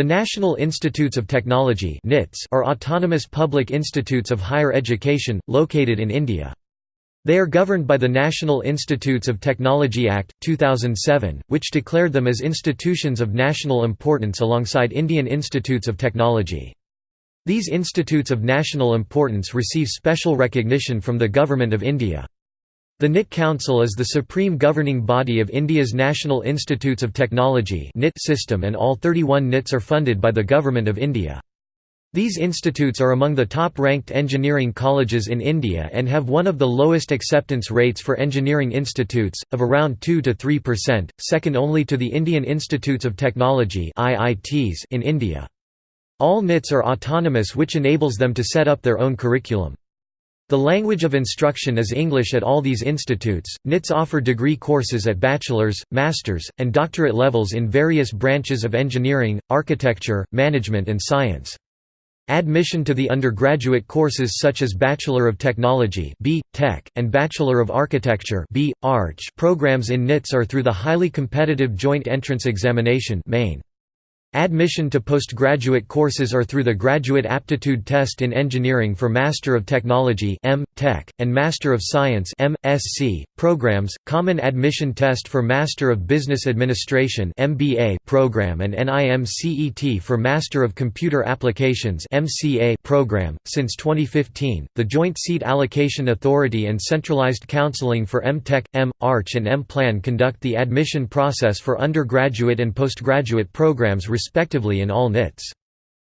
The National Institutes of Technology are autonomous public institutes of higher education, located in India. They are governed by the National Institutes of Technology Act, 2007, which declared them as institutions of national importance alongside Indian Institutes of Technology. These institutes of national importance receive special recognition from the Government of India. The NIT Council is the supreme governing body of India's National Institutes of Technology (NIT) system and all 31 NITs are funded by the Government of India. These institutes are among the top-ranked engineering colleges in India and have one of the lowest acceptance rates for engineering institutes, of around 2–3%, second only to the Indian Institutes of Technology in India. All NITs are autonomous which enables them to set up their own curriculum. The language of instruction is English at all these institutes. NITs offer degree courses at bachelor's, master's, and doctorate levels in various branches of engineering, architecture, management, and science. Admission to the undergraduate courses such as Bachelor of Technology B. Tech, and Bachelor of Architecture B. Arch programs in NITs are through the highly competitive Joint Entrance Examination main. Admission to postgraduate courses are through the Graduate Aptitude Test in Engineering for Master of Technology M. Tech, and Master of Science programs, Common Admission Test for Master of Business Administration MBA program and NIMCET for Master of Computer Applications MCA program. Since 2015, the Joint Seat Allocation Authority and Centralized Counseling for M. Tech, M. Arch and M. Plan conduct the admission process for undergraduate and postgraduate programs respectively in all NITs.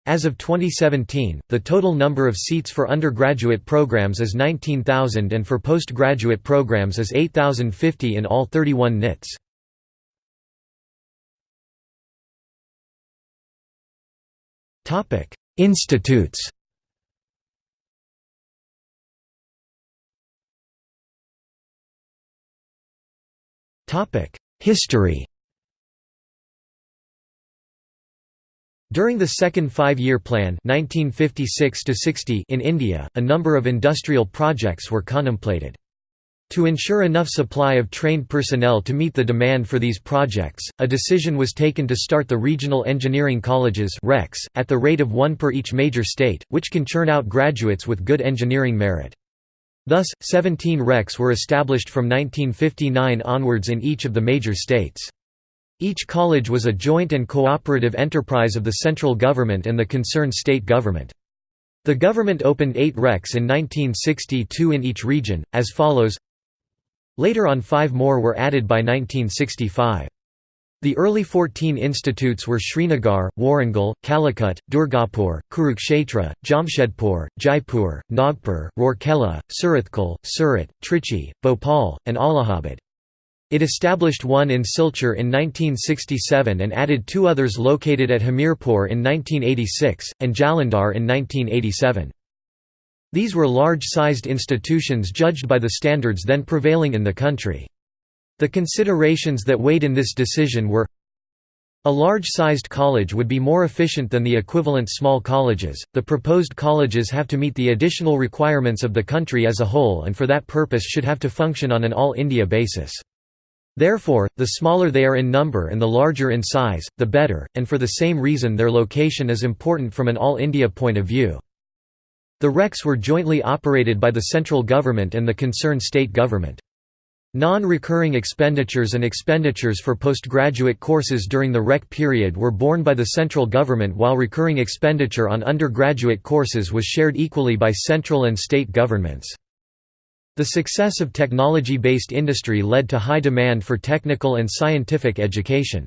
As of 2017, the total number of seats for undergraduate programs is 19,000 and for postgraduate programs is 8,050 in all 31 NITs. Institutes History During the second five-year plan 1956 in India, a number of industrial projects were contemplated. To ensure enough supply of trained personnel to meet the demand for these projects, a decision was taken to start the Regional Engineering Colleges at the rate of one per each major state, which can churn out graduates with good engineering merit. Thus, 17 RECs were established from 1959 onwards in each of the major states. Each college was a joint and cooperative enterprise of the central government and the concerned state government. The government opened eight RECs in 1962 in each region, as follows Later on five more were added by 1965. The early 14 institutes were Srinagar, Warangal, Calicut, Durgapur, Kurukshetra, Jamshedpur, Jaipur, Nagpur, Rourkela, Surathkal, Surat, Trichy, Bhopal, and Allahabad. It established one in Silchar in 1967 and added two others located at Hamirpur in 1986, and Jalandhar in 1987. These were large-sized institutions judged by the standards then prevailing in the country. The considerations that weighed in this decision were a large-sized college would be more efficient than the equivalent small colleges. The proposed colleges have to meet the additional requirements of the country as a whole and for that purpose should have to function on an all-India basis. Therefore, the smaller they are in number and the larger in size, the better, and for the same reason their location is important from an all-India point of view. The RECs were jointly operated by the central government and the concerned state government. Non-recurring expenditures and expenditures for postgraduate courses during the REC period were borne by the central government while recurring expenditure on undergraduate courses was shared equally by central and state governments. The success of technology-based industry led to high demand for technical and scientific education.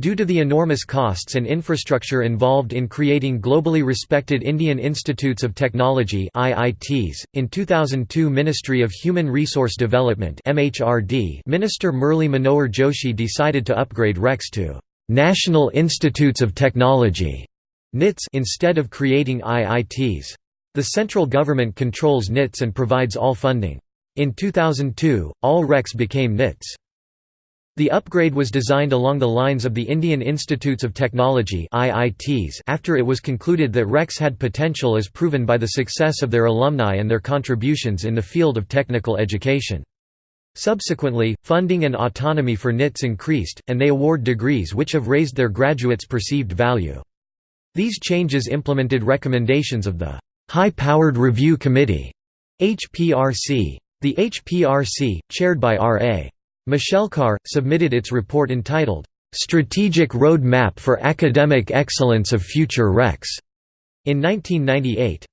Due to the enormous costs and infrastructure involved in creating globally respected Indian Institutes of Technology IITs, in 2002 Ministry of Human Resource Development MHRD Minister Murli Manohar Joshi decided to upgrade RECs to National Institutes of Technology NITs instead of creating IITs. The central government controls NITs and provides all funding. In 2002, all RECs became NITs. The upgrade was designed along the lines of the Indian Institutes of Technology after it was concluded that RECs had potential as proven by the success of their alumni and their contributions in the field of technical education. Subsequently, funding and autonomy for NITs increased, and they award degrees which have raised their graduates' perceived value. These changes implemented recommendations of the High-Powered Review Committee HPRC. The HPRC, chaired by R.A. Mashelkar, submitted its report entitled, "'Strategic Road Map for Academic Excellence of Future Recs' in 1998.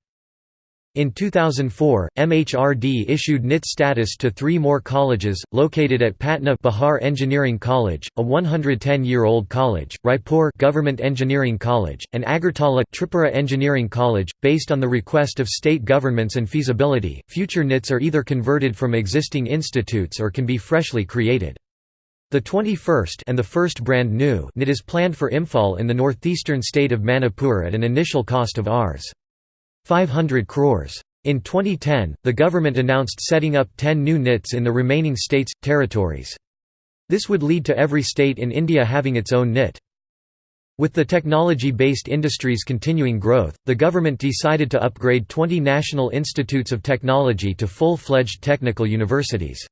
In 2004, MHRD issued NIT status to three more colleges, located at Patna Bihar Engineering College, a 110-year-old college, Raipur Government Engineering College, and Agartala Tripura Engineering College. Based on the request of state governments and feasibility, future NITs are either converted from existing institutes or can be freshly created. The 21st and the first brand new NIT is planned for Imphal in the northeastern state of Manipur at an initial cost of Rs. 500 crores. In 2010, the government announced setting up 10 new NITs in the remaining states, territories. This would lead to every state in India having its own NIT. With the technology-based industries continuing growth, the government decided to upgrade 20 national institutes of technology to full-fledged technical universities.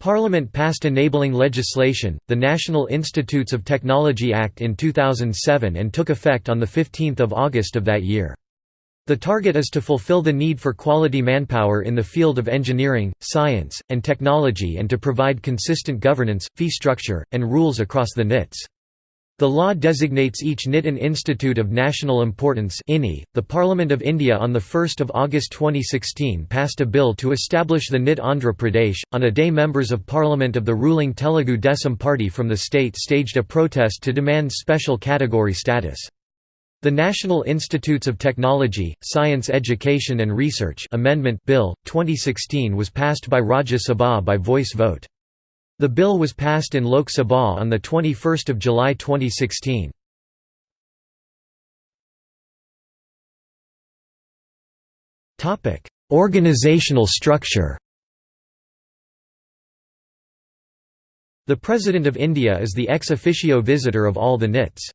Parliament passed enabling legislation, the National Institutes of Technology Act in 2007 and took effect on 15 August of that year. The target is to fulfill the need for quality manpower in the field of engineering, science, and technology and to provide consistent governance, fee structure, and rules across the NITs. The law designates each NIT an Institute of National Importance .The Parliament of India on 1 August 2016 passed a bill to establish the NIT Andhra Pradesh. On a day members of Parliament of the ruling Telugu Desam party from the state staged a protest to demand special category status. The National Institutes of Technology, Science Education and Research Amendment Bill, 2016 was passed by Rajya Sabha by voice vote. The bill was passed in Lok Sabha on 21 July 2016. Organizational structure The President of India is the ex officio visitor of all the NITs.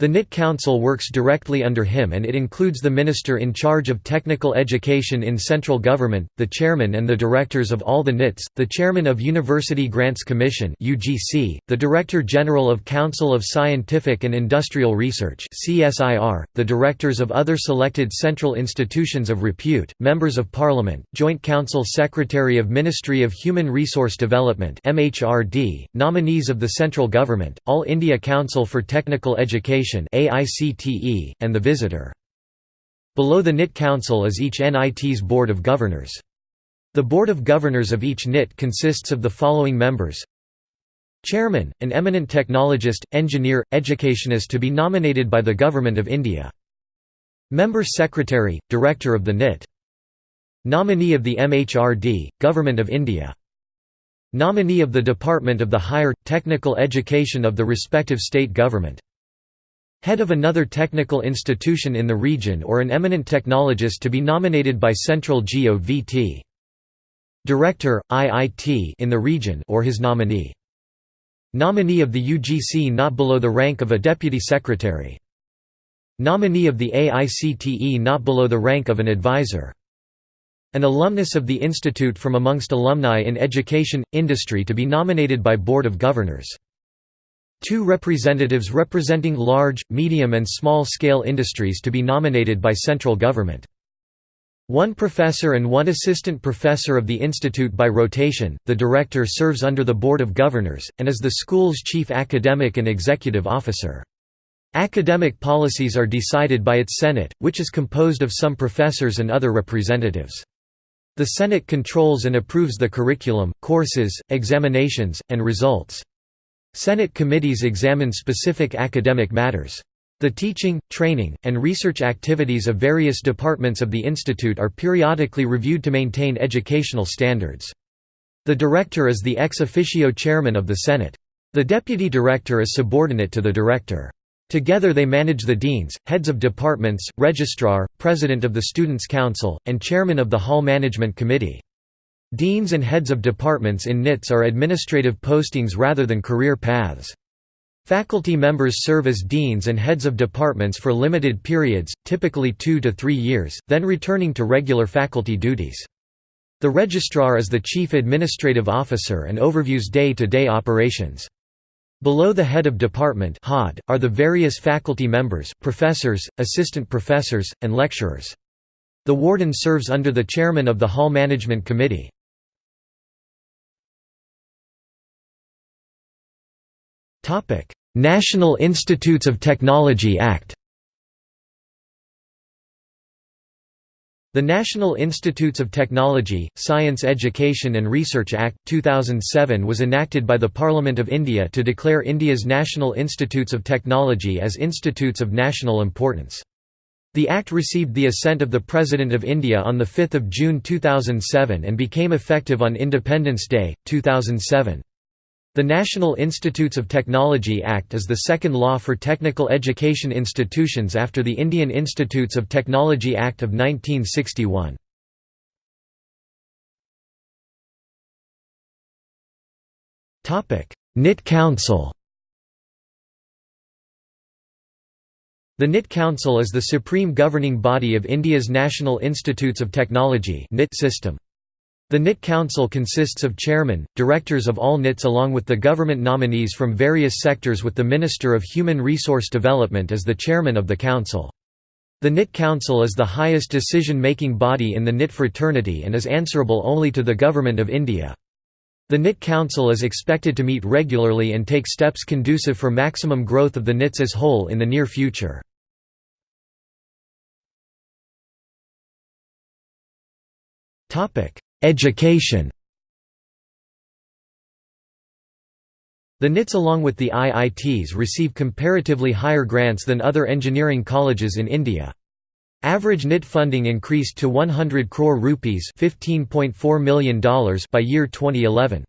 The NIT Council works directly under him and it includes the Minister in charge of technical education in central government, the chairman and the directors of all the NITs, the chairman of University Grants Commission (UGC), the Director General of Council of Scientific and Industrial Research (CSIR), the directors of other selected central institutions of repute, members of parliament, Joint Council Secretary of Ministry of Human Resource Development (MHRD), nominees of the central government, All India Council for Technical Education AICTE, and the Visitor. Below the NIT Council is each NIT's Board of Governors. The Board of Governors of each NIT consists of the following members Chairman, an eminent technologist, engineer, educationist to be nominated by the Government of India. Member Secretary, Director of the NIT. Nominee of the MHRD, Government of India. Nominee of the Department of the Higher, Technical Education of the respective state government. Head of another technical institution in the region or an eminent technologist to be nominated by Central GOVT. Director, IIT in the region or his nominee. Nominee of the UGC not below the rank of a deputy secretary. Nominee of the AICTE not below the rank of an advisor. An alumnus of the institute from amongst alumni in education, industry to be nominated by Board of Governors. Two representatives representing large, medium and small-scale industries to be nominated by central government. One professor and one assistant professor of the institute by rotation, the director serves under the Board of Governors, and is the school's chief academic and executive officer. Academic policies are decided by its Senate, which is composed of some professors and other representatives. The Senate controls and approves the curriculum, courses, examinations, and results. Senate committees examine specific academic matters. The teaching, training, and research activities of various departments of the institute are periodically reviewed to maintain educational standards. The director is the ex officio chairman of the Senate. The deputy director is subordinate to the director. Together they manage the deans, heads of departments, registrar, president of the Students' Council, and chairman of the Hall Management Committee. Deans and heads of departments in NITS are administrative postings rather than career paths. Faculty members serve as deans and heads of departments for limited periods, typically two to three years, then returning to regular faculty duties. The registrar is the chief administrative officer and overviews day-to-day -day operations. Below the head of department are the various faculty members, professors, assistant professors, and lecturers. The warden serves under the chairman of the Hall Management Committee. National Institutes of Technology Act The National Institutes of Technology, Science Education and Research Act, 2007 was enacted by the Parliament of India to declare India's National Institutes of Technology as institutes of national importance. The Act received the assent of the President of India on 5 June 2007 and became effective on Independence Day, 2007. The National Institutes of Technology Act is the second law for technical education institutions after the Indian Institutes of Technology Act of 1961. NIT Council The NIT Council is the supreme governing body of India's National Institutes of Technology system. The NIT Council consists of chairmen, directors of all NITs along with the government nominees from various sectors with the Minister of Human Resource Development as the chairman of the council. The NIT Council is the highest decision-making body in the NIT fraternity and is answerable only to the Government of India. The NIT Council is expected to meet regularly and take steps conducive for maximum growth of the NITs as whole in the near future. Education The NITs along with the IITs receive comparatively higher grants than other engineering colleges in India. Average NIT funding increased to 100 crore rupees $15.4 million by year 2011.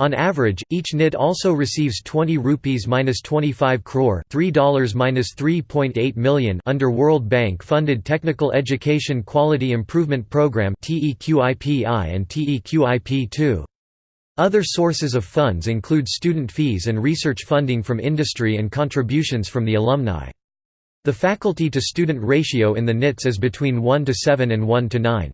On average, each NIT also receives 20 rupees minus 25 crore $3 minus 3.8 million under World Bank funded Technical Education Quality Improvement Program (TEQIPI) and TEQIP2. Other sources of funds include student fees and research funding from industry and contributions from the alumni. The faculty-to-student ratio in the NITs is between 1 to 7 and 1 to 9.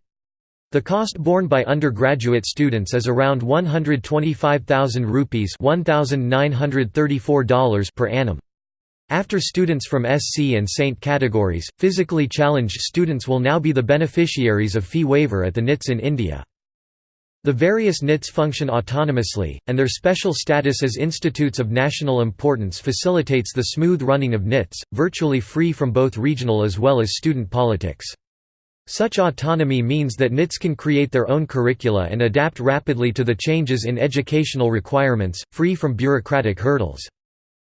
The cost borne by undergraduate students is around 125,000 rupees $1,934 per annum. After students from SC and Saint categories, physically challenged students will now be the beneficiaries of fee waiver at the NITs in India. The various NITs function autonomously, and their special status as institutes of national importance facilitates the smooth running of NITs, virtually free from both regional as well as student politics. Such autonomy means that NITs can create their own curricula and adapt rapidly to the changes in educational requirements, free from bureaucratic hurdles.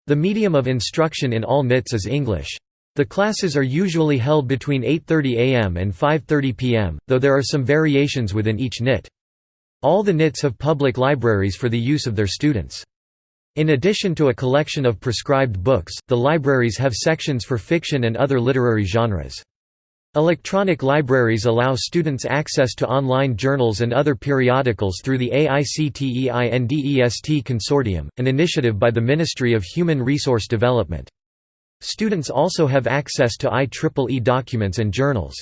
The medium of instruction in all NITs is English. The classes are usually held between 8.30 am and 5.30 pm, though there are some variations within each NIT. All the NITs have public libraries for the use of their students. In addition to a collection of prescribed books, the libraries have sections for fiction and other literary genres. Electronic libraries allow students access to online journals and other periodicals through the AICTEINDEST Consortium, an initiative by the Ministry of Human Resource Development. Students also have access to IEEE documents and journals.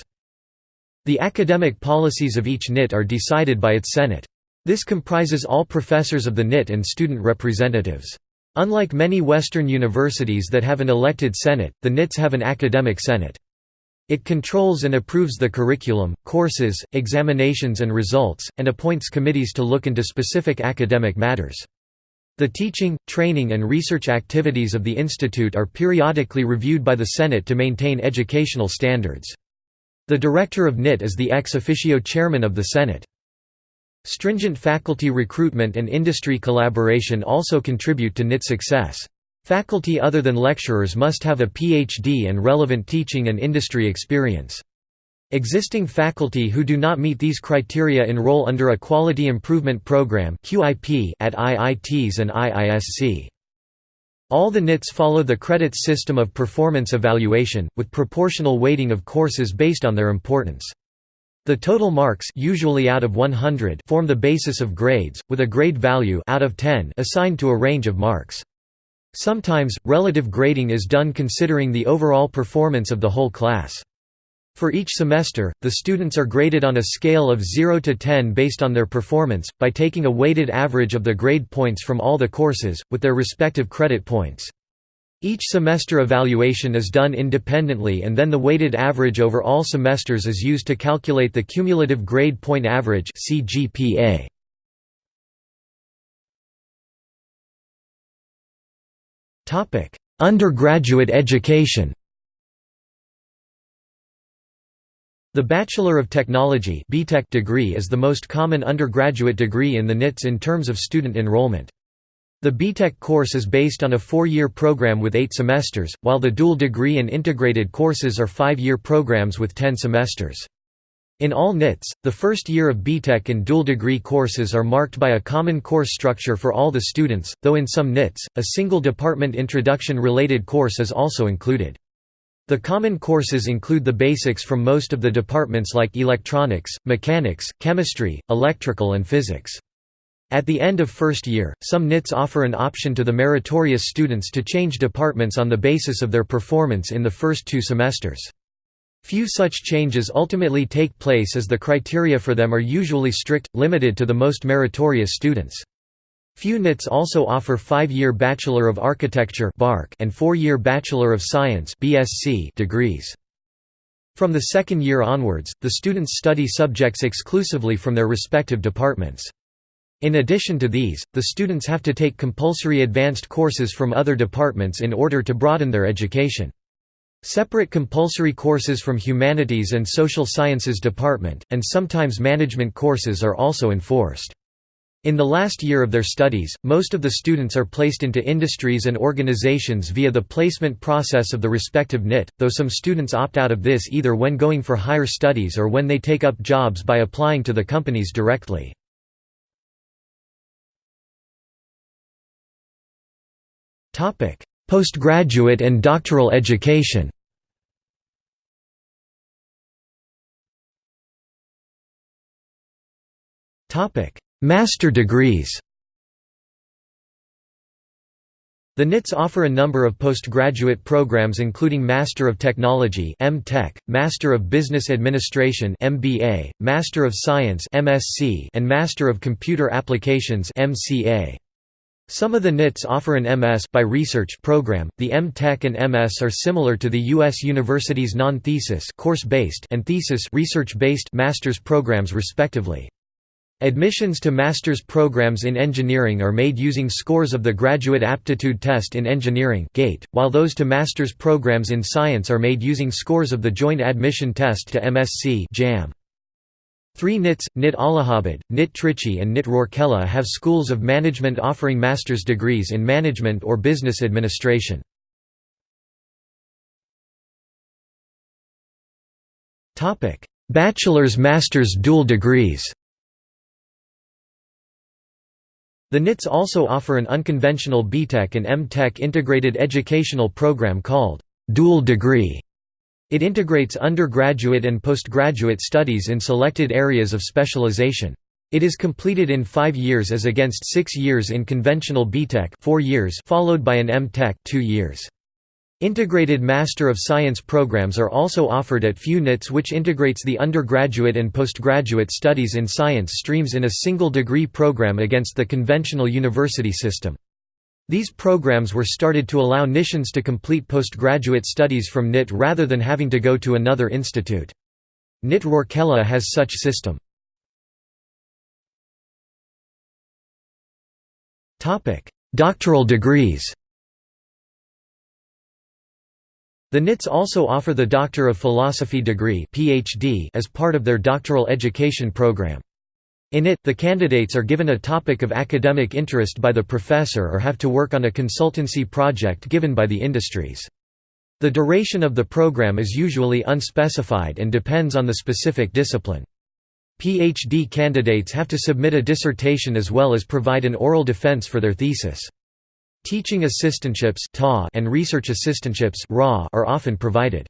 The academic policies of each NIT are decided by its Senate. This comprises all professors of the NIT and student representatives. Unlike many Western universities that have an elected Senate, the NITs have an academic Senate. It controls and approves the curriculum, courses, examinations and results, and appoints committees to look into specific academic matters. The teaching, training and research activities of the institute are periodically reviewed by the Senate to maintain educational standards. The director of NIT is the ex officio chairman of the Senate. Stringent faculty recruitment and industry collaboration also contribute to NIT success. Faculty other than lecturers must have a PhD and relevant teaching and industry experience. Existing faculty who do not meet these criteria enroll under a Quality Improvement Program at IITs and IISc. All the NITs follow the credits system of performance evaluation, with proportional weighting of courses based on their importance. The total marks usually out of 100 form the basis of grades, with a grade value out of 10 assigned to a range of marks. Sometimes, relative grading is done considering the overall performance of the whole class. For each semester, the students are graded on a scale of 0 to 10 based on their performance, by taking a weighted average of the grade points from all the courses, with their respective credit points. Each semester evaluation is done independently and then the weighted average over all semesters is used to calculate the cumulative grade point average CGPA. Undergraduate education The Bachelor of Technology degree is the most common undergraduate degree in the NITS in terms of student enrollment. The BTech course is based on a four-year program with eight semesters, while the dual degree and integrated courses are five-year programs with ten semesters. In all NITS, the first year of BTech and dual degree courses are marked by a common course structure for all the students, though in some NITS, a single department introduction-related course is also included. The common courses include the basics from most of the departments like electronics, mechanics, chemistry, electrical and physics. At the end of first year, some NITs offer an option to the meritorious students to change departments on the basis of their performance in the first two semesters. Few such changes ultimately take place as the criteria for them are usually strict, limited to the most meritorious students. Few NITs also offer five-year Bachelor of Architecture and four-year Bachelor of Science degrees. From the second year onwards, the students study subjects exclusively from their respective departments. In addition to these, the students have to take compulsory advanced courses from other departments in order to broaden their education. Separate compulsory courses from Humanities and Social Sciences department, and sometimes management courses are also enforced. In the last year of their studies, most of the students are placed into industries and organizations via the placement process of the respective NIT, though some students opt out of this either when going for higher studies or when they take up jobs by applying to the companies directly. Postgraduate and doctoral education topic Master degrees The NITS offer a number of postgraduate programs including Master of Technology (M.Tech), Master of Business Administration (MBA), Master of Science (MSc), and Master of Computer Applications (MCA). Some of the NITs offer an MS by research program. The M.Tech and MS are similar to the US university's non-thesis course-based and thesis research-based master's programs respectively. Admissions to master's programs in engineering are made using scores of the Graduate Aptitude Test in Engineering (GATE), while those to master's programs in science are made using scores of the Joint Admission Test to MSc (JAM). Three NITs, NIT Allahabad, NIT Trichy and NIT Rourkela have schools of management offering master's degrees in management or business administration. Bachelor's master's dual degrees The NITs also offer an unconventional BTech and M.Tech integrated educational program called dual degree. It integrates undergraduate and postgraduate studies in selected areas of specialization. It is completed in five years as against six years in conventional BTech four years followed by an M.Tech two years. Integrated Master of Science programs are also offered at few NITs which integrates the undergraduate and postgraduate studies in science streams in a single degree program against the conventional university system. These programs were started to allow NITians to complete postgraduate studies from NIT rather than having to go to another institute. NIT Rourkela has such system. Doctoral degrees The NITs also offer the Doctor of Philosophy degree PhD as part of their doctoral education program. In it, the candidates are given a topic of academic interest by the professor or have to work on a consultancy project given by the industries. The duration of the program is usually unspecified and depends on the specific discipline. PhD candidates have to submit a dissertation as well as provide an oral defense for their thesis. Teaching assistantships and research assistantships are often provided.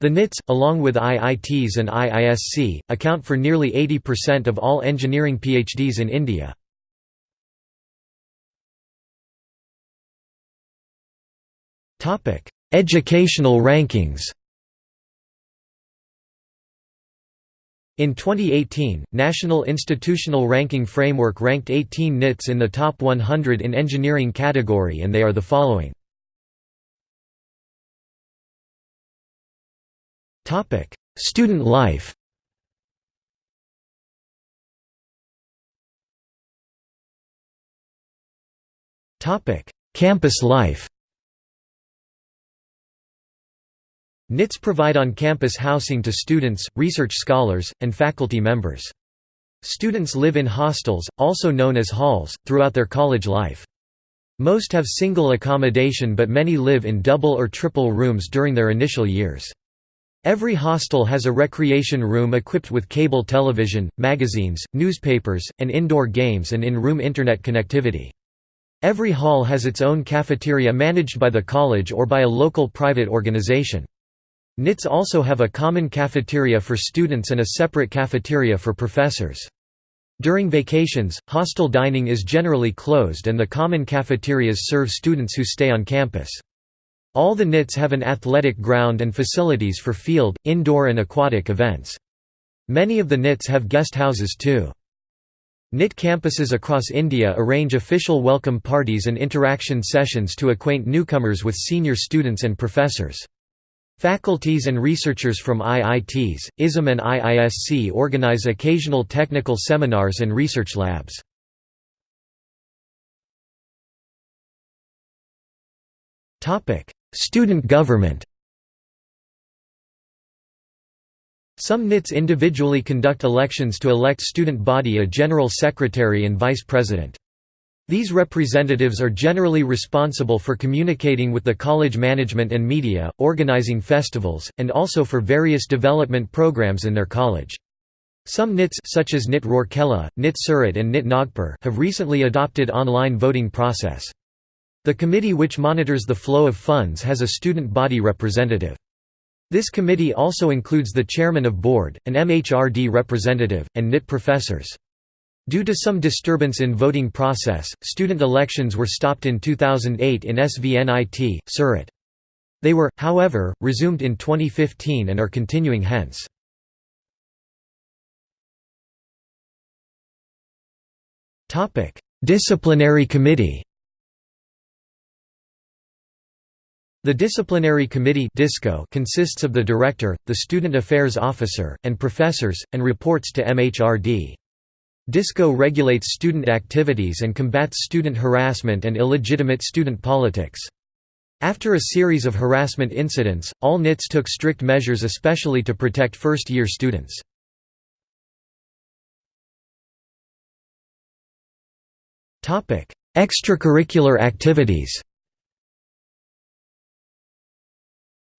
The NITs, along with IITs and IISc, account for nearly 80% of all engineering PhDs in India. Educational rankings In 2018, National Institutional Ranking Framework ranked 18 NITs in the top 100 in engineering category and they are the following. Student life Topic: Campus life NITs provide on-campus housing to students, research scholars, and faculty members. Students live in hostels, also known as halls, throughout their college life. Most have single accommodation but many live in double or triple rooms during their initial years. Every hostel has a recreation room equipped with cable television, magazines, newspapers, and indoor games and in-room internet connectivity. Every hall has its own cafeteria managed by the college or by a local private organization. NITs also have a common cafeteria for students and a separate cafeteria for professors. During vacations, hostel dining is generally closed and the common cafeterias serve students who stay on campus. All the NITs have an athletic ground and facilities for field, indoor and aquatic events. Many of the NITs have guest houses too. NIT campuses across India arrange official welcome parties and interaction sessions to acquaint newcomers with senior students and professors. Faculties and researchers from IITs, ISM and IISc organize occasional technical seminars and research labs. Student government Some NITs individually conduct elections to elect student body a general secretary and vice president. These representatives are generally responsible for communicating with the college management and media, organizing festivals, and also for various development programs in their college. Some NITs such as NIT Rourkela, NIT Surat and NIT Nagpur have recently adopted online voting process. The committee which monitors the flow of funds has a student body representative. This committee also includes the chairman of board, an MHRD representative, and NIT professors. Due to some disturbance in voting process, student elections were stopped in 2008 in SVNIT, Surat. They were, however, resumed in 2015 and are continuing hence. Disciplinary committee The Disciplinary Committee consists of the Director, the Student Affairs Officer, and professors, and reports to MHRD. DISCO regulates student activities and combats student harassment and illegitimate student politics. After a series of harassment incidents, all NITs took strict measures especially to protect first-year students. Extracurricular activities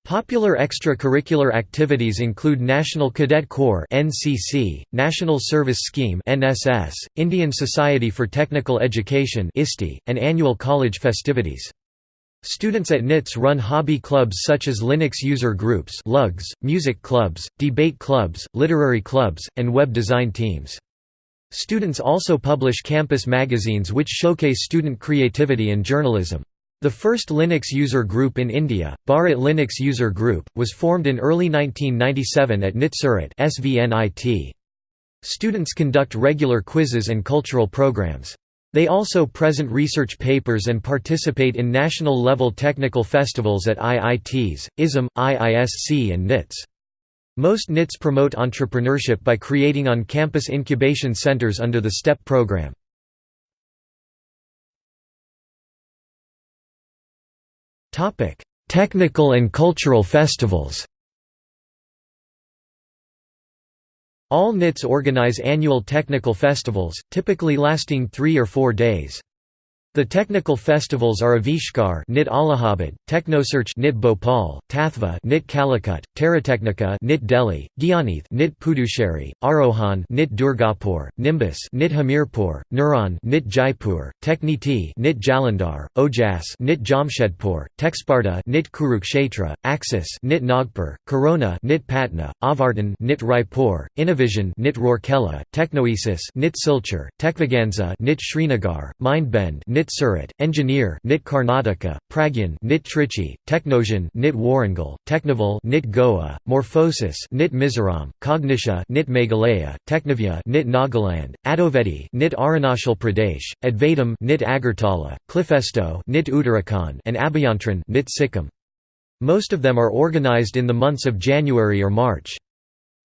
Popular extracurricular activities include National Cadet Corps (NCC), National Service Scheme (NSS), Indian Society for Technical Education (ISTE), and annual college festivities. Students at NITS run hobby clubs such as Linux user groups (LUGs), music clubs, debate clubs, literary clubs, and web design teams. Students also publish campus magazines which showcase student creativity and journalism. The first Linux user group in India, Bharat Linux User Group, was formed in early 1997 at NIT. Students conduct regular quizzes and cultural programs. They also present research papers and participate in national-level technical festivals at IITs, ISM, IISc and NITS. Most NITs promote entrepreneurship by creating on-campus incubation centers under the STEP program. Technical and cultural festivals All NITs organize annual technical festivals, typically lasting three or four days. The technical festivals are Avishkar NIT Allahabad, Technosearch NIT Bhopal, Tathva NIT Calicut, Terratechnica NIT Delhi, Gyaneth NIT Puducherry, Arohan NIT Durgapur, Nimbus NIT Hamirpur, Neuron NIT Jaipur, Techniti NIT Jalandhar, Ojas NIT Jamshedpur, Techspardha NIT Kurukshetra, Axis NIT Nagpur, Corona NIT Patna, Avartan NIT Raipur, Innovision NIT Rourkela, Technoesis NIT Silchar, Techviganza NIT Srinagar, Mindbend NIT NIT Surat, Engineer NIT Karnataka, Pragyan NIT Trichy, Technozion NIT Warangal, Technival NIT Goa, Morphosis NIT Mizoram, Cognitia NIT Meghalaya, Technivya NIT Nagaland, Adovedi NIT Arunachal Pradesh, Advaitam NIT Agartala, Clifesto NIT Uttarakhand and Abhyantran NIT Sikkim. Most of them are organized in the months of January or March.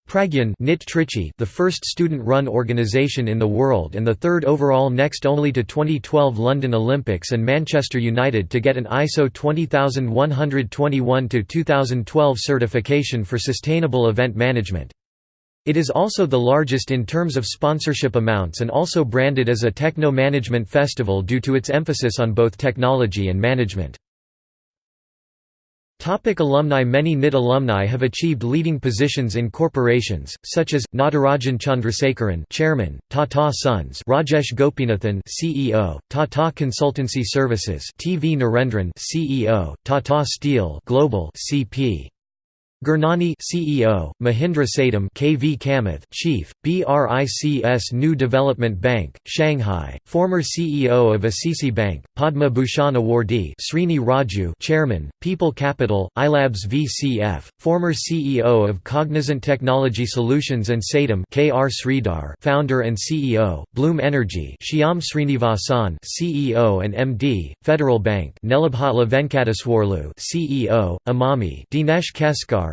Pragyan the first student-run organization in the world and the third overall next only to 2012 London Olympics and Manchester United to get an ISO 20121-2012 certification for sustainable event management. It is also the largest in terms of sponsorship amounts and also branded as a techno-management festival due to its emphasis on both technology and management. Topic alumni Many NIT alumni have achieved leading positions in corporations, such as, Natarajan Chandrasekaran Chairman, Tata Sons Rajesh Gopinathan CEO, Tata Consultancy Services T. V. Narendran CEO, Tata Steel Global CP. Gurnani CEO, Mahindra Satyam KV Kamath Chief, BRICS New Development Bank, Shanghai, former CEO of ICICI Bank, Padma Bhushan awardee Srini Raju Chairman, Peepul Capital, iLabs VCF, former CEO of Cognizant Technology Solutions and Satyam KR Sridhar Founder and CEO, Bloom Energy Shyam Srinivasan CEO and MD, Federal Bank Nelabhatla Venkateswarlu CEO, Amami Dinesh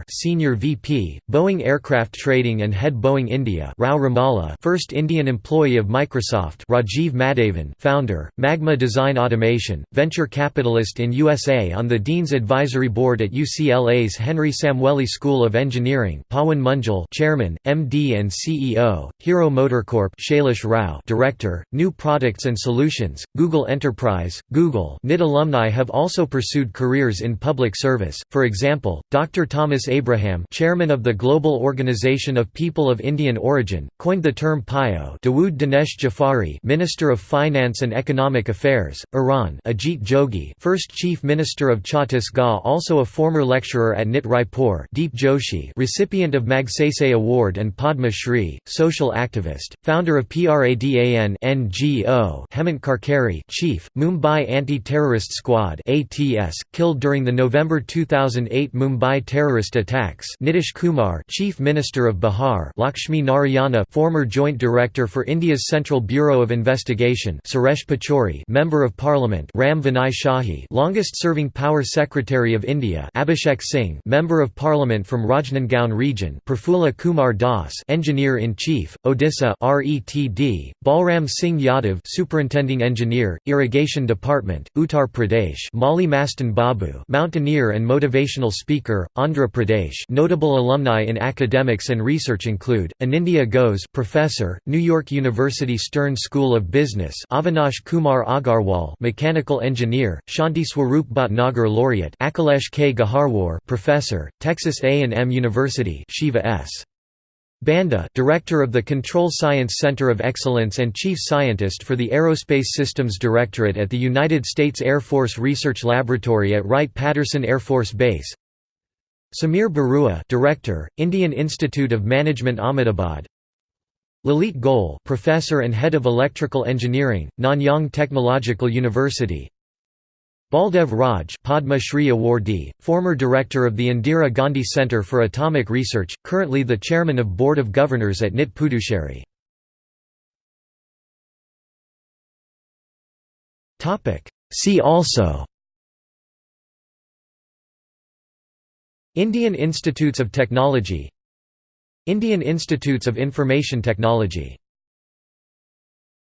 Senior VP, Boeing Aircraft Trading and Head Boeing India Rao Remala first Indian employee of Microsoft Rajiv Madhavan founder, Magma Design Automation, venture capitalist in USA on the Dean's Advisory Board at UCLA's Henry Samueli School of Engineering Pawan Munjal chairman, MD and CEO, Hero Motorcorp Shailesh Rao director, New Products and Solutions, Google Enterprise, Google NIT alumni have also pursued careers in public service, for example, Dr. Thomas Abraham chairman of the Global Organization of People of Indian Origin, coined the term PIO Davoud Danesh Jafari Minister of Finance and Economic Affairs, Iran Ajit Jogi first Chief Minister of Chhattisgarh also a former lecturer at NIT Raipur Deep Joshi recipient of Magsaysay Award and Padma Shri, social activist, founder of PRADAN NGO Hemant Karkare Chief, Mumbai Anti-Terrorist Squad ATS, killed during the November 2008 Mumbai terrorist attacks. Nitish Kumar Chief Minister of Bihar Lakshmi Narayana former Joint Director for India's Central Bureau of Investigation Suresh Pachori Member of Parliament Ram Vinay Shahi longest-serving Power Secretary of India Abhishek Singh Member of Parliament from Rajnandgaon region Prafulla Kumar Das Engineer-in-Chief, Odisha RETD, Balram Singh Yadav Superintending Engineer, Irrigation Department, Uttar Pradesh Mali Mastan Babu Mountaineer and Motivational Speaker, Andhra Pradesh Pradesh notable alumni in academics and research include, Anindya Ghose Professor, New York University Stern School of Business Avinash Kumar Agarwal Mechanical Engineer, Shanti Swarup Bhatnagar Laureate Akhilesh K. Gaharwar Professor, Texas A&M University Shiva S. Banda, Director of the Control Science Center of Excellence and Chief Scientist for the Aerospace Systems Directorate at the United States Air Force Research Laboratory at Wright-Patterson Air Force Base Samir Barua, Director, Indian Institute of Management Ahmedabad. Lalit Goel, Professor and Head of Electrical Engineering, Nanyang Technological University. Baldev Raj, Padma Shri awardee, former director of the Indira Gandhi Centre for Atomic Research, currently the chairman of Board of Governors at NIT Puducherry. See also Indian Institutes of Technology Indian Institutes of Information Technology